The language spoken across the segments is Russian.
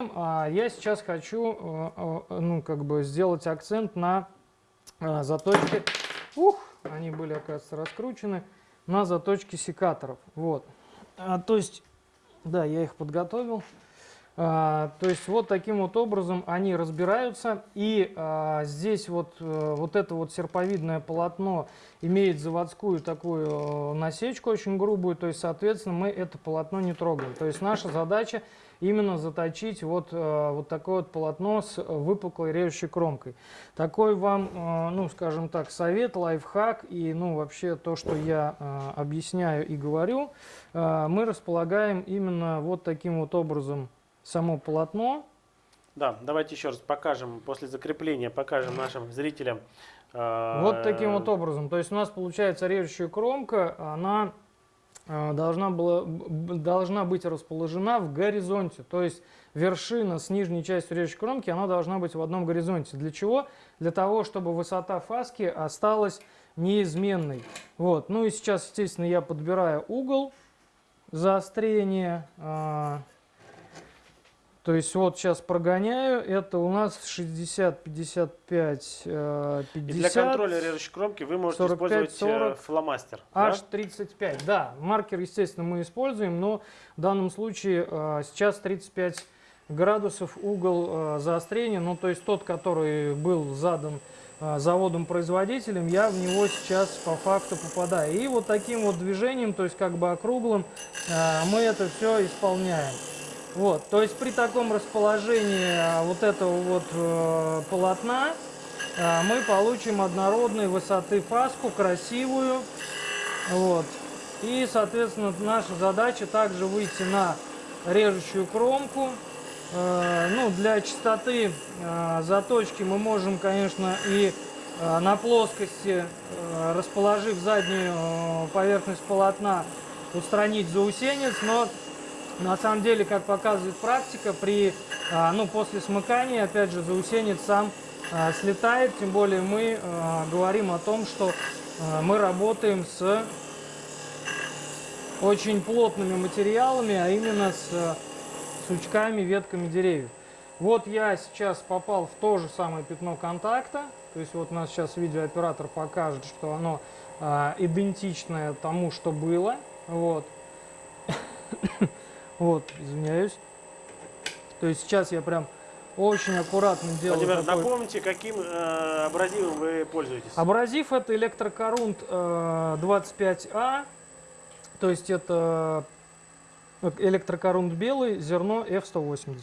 А, я сейчас хочу э, э, ну, как бы сделать акцент на э, заточке. Ух, они были, оказывается, раскручены на заточке секаторов. Вот. А, то есть, да, я их подготовил. А, то есть вот таким вот образом они разбираются. И здесь вот, вот это вот серповидное полотно имеет заводскую такую насечку очень грубую. То есть, соответственно, мы это полотно не трогаем. То есть наша задача именно заточить вот, э, вот такое вот полотно с выпуклой режущей кромкой. Такой вам, э, ну, скажем так, совет, лайфхак и, ну, вообще то, что я э, объясняю и говорю, мы располагаем именно вот таким вот образом само полотно. Да, давайте еще раз покажем, после закрепления покажем нашим зрителям. Вот таким вот образом. То есть у нас получается режущая кромка, она должна, была, должна быть расположена в горизонте. То есть вершина с нижней частью режущей кромки, она должна быть в одном горизонте. Для чего? Для того, чтобы высота фаски осталась неизменной. Вот. Ну и сейчас, естественно, я подбираю угол заострения. То есть вот сейчас прогоняю, это у нас 60, 55, 50. И для контроля режущей кромки вы можете 45, использовать 40, э, фломастер. H35, да? да. Маркер, естественно, мы используем, но в данном случае э, сейчас 35 градусов угол э, заострения, ну то есть тот, который был задан заводом-производителем, я в него сейчас по факту попадаю. И вот таким вот движением, то есть как бы округлым, мы это все исполняем. Вот, то есть при таком расположении а, вот этого вот э, полотна э, мы получим однородной высоты фаску, красивую. Вот. И, соответственно, наша задача также выйти на режущую кромку. Э, ну, для чистоты э, заточки мы можем, конечно, и э, на плоскости, э, расположив заднюю э, поверхность полотна, устранить заусенец, но на самом деле, как показывает практика, при, а, ну, после смыкания, опять же, заусенец сам а, слетает, тем более мы а, говорим о том, что мы работаем с очень плотными материалами, а именно с сучками, ветками деревьев. Вот я сейчас попал в то же самое пятно контакта, то есть вот у нас сейчас видеооператор покажет, что оно идентичное тому, что было. Вот. Вот, извиняюсь. То есть сейчас я прям очень аккуратно делаю. Владимир, такой... напомните, каким э, абразивом вы пользуетесь? Абразив это электрокорунт э, 25А. То есть это электрокорунт белый, зерно F180.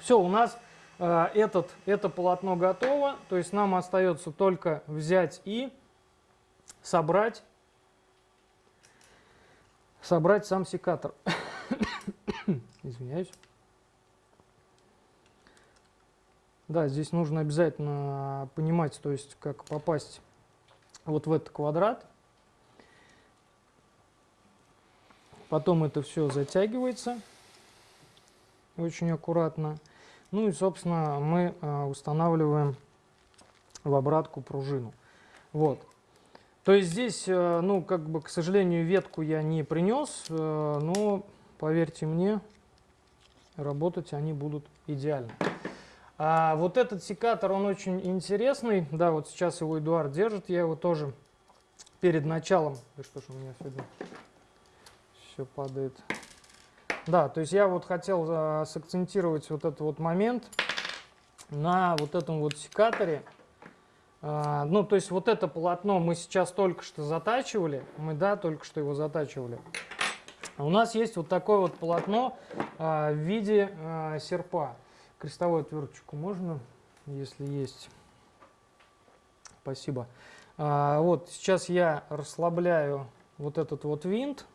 Все, у нас э, этот, это полотно готово. То есть нам остается только взять и собрать, собрать сам секатор. Извиняюсь. Да, здесь нужно обязательно понимать, то есть как попасть вот в этот квадрат. Потом это все затягивается очень аккуратно. Ну и, собственно, мы а, устанавливаем в обратку пружину. Вот. То есть здесь, э, ну, как бы, к сожалению, ветку я не принес, э, но поверьте мне, работать они будут идеально. А вот этот секатор, он очень интересный. Да, вот сейчас его Эдуард держит. Я его тоже перед началом... Да что ж у меня сегодня все падает. Да, то есть я вот хотел а, сакцентировать вот этот вот момент на вот этом вот секаторе. А, ну, то есть вот это полотно мы сейчас только что затачивали. Мы, да, только что его затачивали. У нас есть вот такое вот полотно а, в виде а, серпа. Крестовую отверточку можно, если есть. Спасибо. А, вот сейчас я расслабляю вот этот вот винт.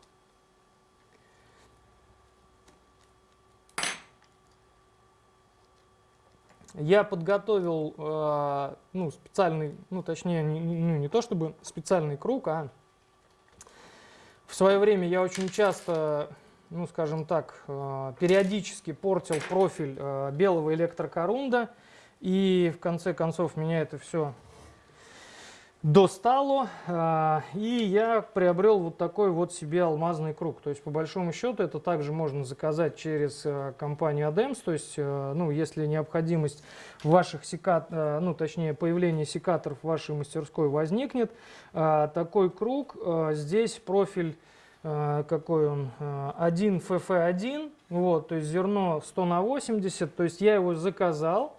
Я подготовил э, ну, специальный, ну точнее, не, не, не то чтобы специальный круг, а в свое время я очень часто, ну скажем так, э, периодически портил профиль э, белого электрокорунда. И в конце концов меня это все достало, а, и я приобрел вот такой вот себе алмазный круг. То есть, по большому счету, это также можно заказать через а, компанию ADEMS. То есть, а, ну, если необходимость ваших секат, ну, точнее, появление секаторов в вашей мастерской возникнет, такой круг, здесь профиль какой он, а, 1 FF1, вот, то есть зерно 100 на 80, то есть я его заказал,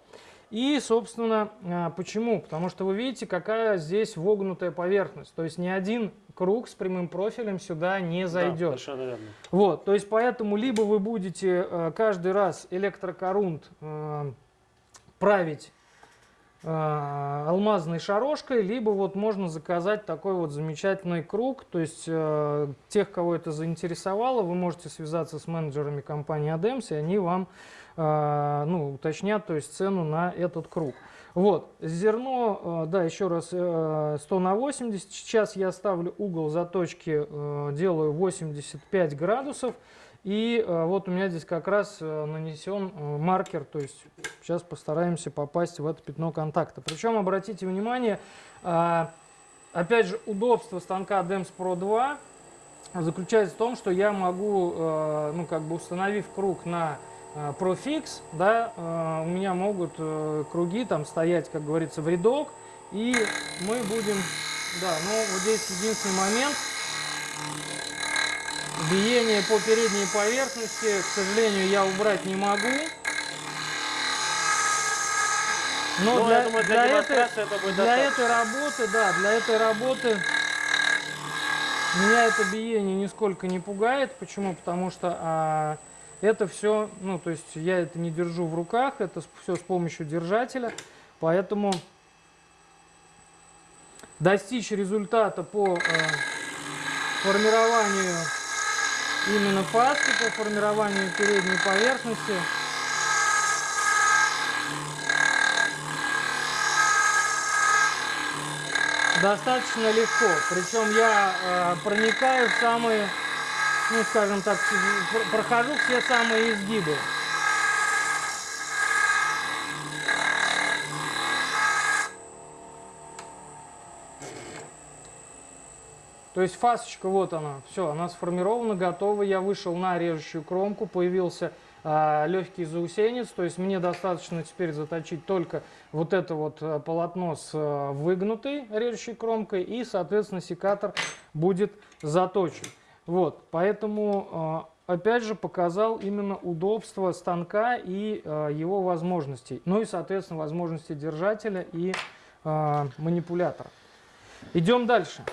и, собственно, а, почему? Потому что вы видите, какая здесь вогнутая поверхность. То есть ни один круг с прямым профилем сюда не Да, зайдет. совершенно верно. Вот, то есть поэтому либо вы будете э, каждый раз электрокорунт э, править алмазной шарошкой, либо вот можно заказать такой вот замечательный круг. То есть э, тех, кого это заинтересовало, вы можете связаться с менеджерами компании ADEMS, и они вам ну, уточнят то есть цену на этот круг. Вот, зерно, э, да, еще раз, э, 100 на 80. Сейчас я ставлю угол заточки, делаю 85 градусов. И вот у меня здесь как раз нанесен маркер, то есть сейчас постараемся попасть в это пятно контакта. Причем, обратите внимание, а, опять же, удобство станка DEMS Pro 2 заключается в том, что я могу, ну, как бы установив круг на э, Profix, да, э, у меня могут э, круги там стоять, как говорится, в рядок, и мы будем, да, ну, вот здесь единственный момент, биение по передней поверхности, к сожалению, я убрать не могу. Но Ну, для, думаю, для для этой, это будет для этой работы, да, для этой работы меня это биение нисколько не пугает. Почему? Потому что а, это все, ну, то есть я это не держу в руках, это все с помощью держателя. Поэтому достичь результата по э, формированию именно фаски, по формированию передней поверхности. Достаточно легко. Причем я э, проникаю в самые, ну скажем так, пр- прохожу все самые изгибы. То есть фасочка, вот она, все, она сформирована, готова. Я вышел на режущую кромку, появился а, легкий заусенец. То есть мне достаточно теперь заточить только вот это вот а, полотно с а, выгнутой режущей кромкой, и, соответственно, секатор будет заточен. Вот, поэтому, а, опять же, показал именно удобство станка и а, его возможностей. Ну и, соответственно, возможности держателя и а, манипулятора. Идем дальше.